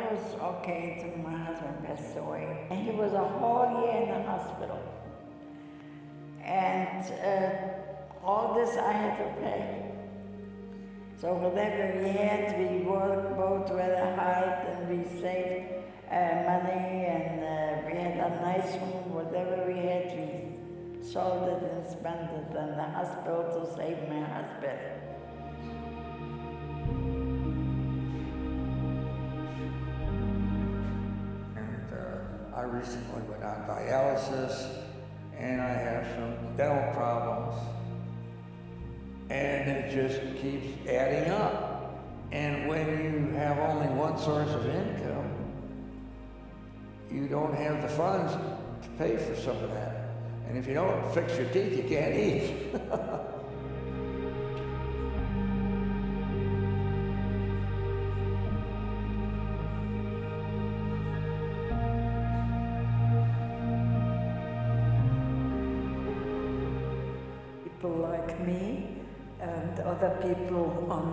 I was okay until my husband passed away. And he was a whole year in the hospital. And uh, all this I had to pay. So whatever we had, we worked both rather hard and we saved uh, money and uh, we had a nice room, Whatever we had, we sold it and spent it in the hospital to save my husband. I recently went on dialysis and I have some dental problems. And it just keeps adding up. And when you have only one source of income, you don't have the funds to pay for some of that. And if you don't fix your teeth, you can't eat. people like me and other people on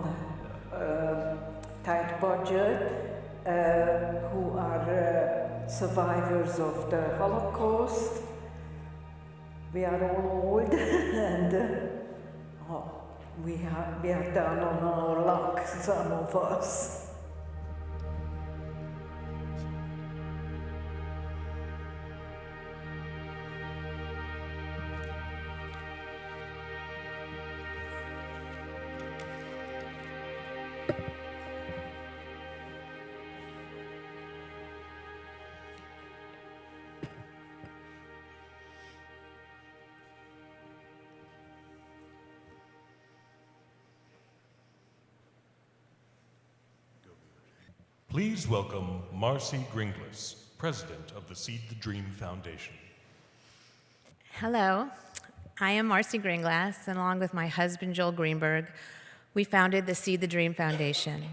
a tight budget uh, who are uh, survivors of the Holocaust. We are all old and uh, oh, we, are, we are down on our luck, some of us. Please welcome Marcy Gringlas, President of the Seed the Dream Foundation. Hello, I am Marcy Gringlas, and along with my husband Joel Greenberg, we founded the Seed the Dream Foundation.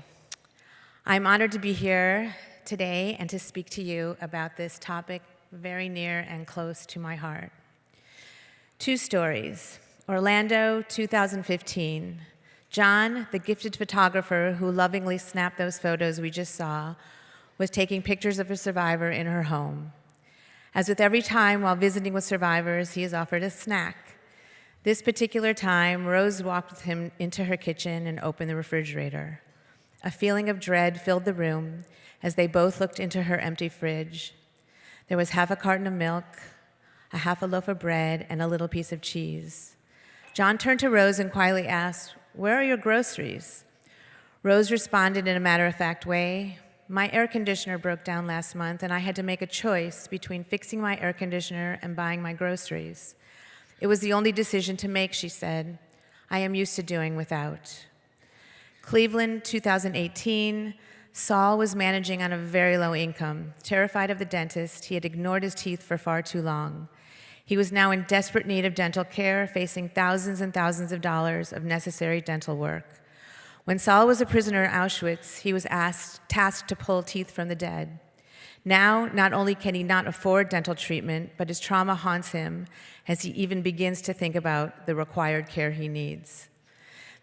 I'm honored to be here today and to speak to you about this topic very near and close to my heart. Two stories. Orlando, 2015. John, the gifted photographer who lovingly snapped those photos we just saw, was taking pictures of a survivor in her home. As with every time while visiting with survivors, he is offered a snack. This particular time, Rose walked with him into her kitchen and opened the refrigerator. A feeling of dread filled the room as they both looked into her empty fridge. There was half a carton of milk, a half a loaf of bread, and a little piece of cheese. John turned to Rose and quietly asked, where are your groceries? Rose responded in a matter of fact way My air conditioner broke down last month, and I had to make a choice between fixing my air conditioner and buying my groceries. It was the only decision to make, she said. I am used to doing without. Cleveland, 2018. Saul was managing on a very low income. Terrified of the dentist, he had ignored his teeth for far too long. He was now in desperate need of dental care, facing thousands and thousands of dollars of necessary dental work. When Saul was a prisoner at Auschwitz, he was asked, tasked to pull teeth from the dead. Now, not only can he not afford dental treatment, but his trauma haunts him as he even begins to think about the required care he needs.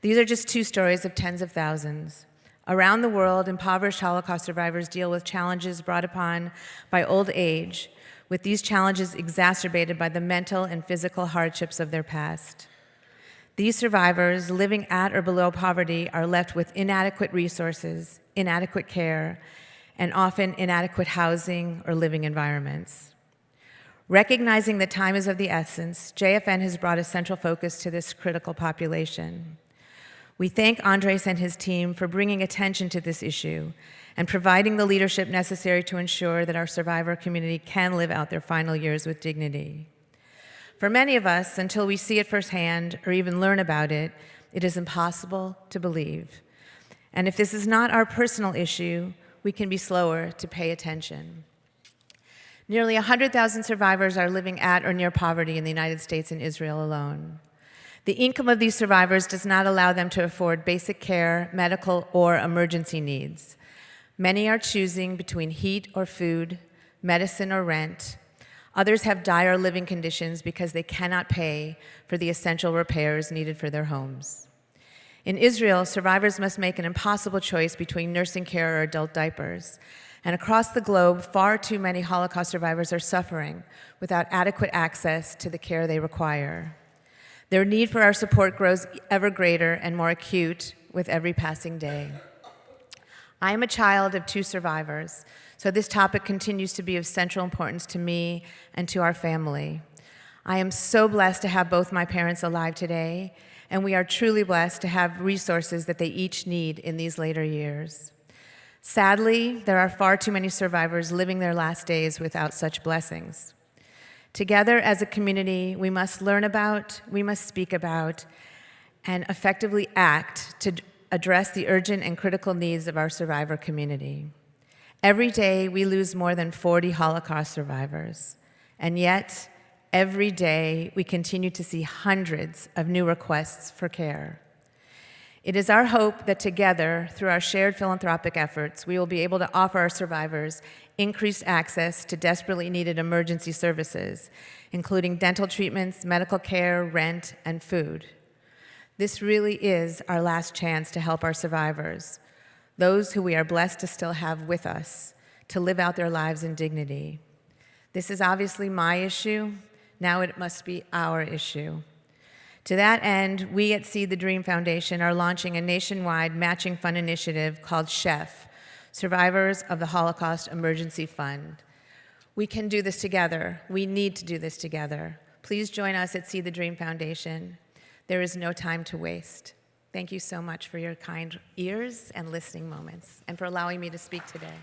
These are just two stories of tens of thousands. Around the world, impoverished Holocaust survivors deal with challenges brought upon by old age, with these challenges exacerbated by the mental and physical hardships of their past. These survivors living at or below poverty are left with inadequate resources, inadequate care, and often inadequate housing or living environments. Recognizing that time is of the essence, JFN has brought a central focus to this critical population. We thank Andres and his team for bringing attention to this issue and providing the leadership necessary to ensure that our survivor community can live out their final years with dignity. For many of us, until we see it firsthand or even learn about it, it is impossible to believe. And if this is not our personal issue, we can be slower to pay attention. Nearly 100,000 survivors are living at or near poverty in the United States and Israel alone. The income of these survivors does not allow them to afford basic care, medical, or emergency needs. Many are choosing between heat or food, medicine or rent. Others have dire living conditions because they cannot pay for the essential repairs needed for their homes. In Israel, survivors must make an impossible choice between nursing care or adult diapers. And across the globe, far too many Holocaust survivors are suffering without adequate access to the care they require. Their need for our support grows ever greater and more acute with every passing day. I am a child of two survivors, so this topic continues to be of central importance to me and to our family. I am so blessed to have both my parents alive today, and we are truly blessed to have resources that they each need in these later years. Sadly, there are far too many survivors living their last days without such blessings. Together as a community, we must learn about, we must speak about, and effectively act to address the urgent and critical needs of our survivor community. Every day, we lose more than 40 Holocaust survivors, and yet, every day, we continue to see hundreds of new requests for care. It is our hope that together, through our shared philanthropic efforts, we will be able to offer our survivors increased access to desperately needed emergency services, including dental treatments, medical care, rent, and food. This really is our last chance to help our survivors, those who we are blessed to still have with us, to live out their lives in dignity. This is obviously my issue. Now it must be our issue. To that end, we at Seed the Dream Foundation are launching a nationwide matching fund initiative called SHEF, Survivors of the Holocaust Emergency Fund. We can do this together. We need to do this together. Please join us at Seed the Dream Foundation. There is no time to waste. Thank you so much for your kind ears and listening moments, and for allowing me to speak today.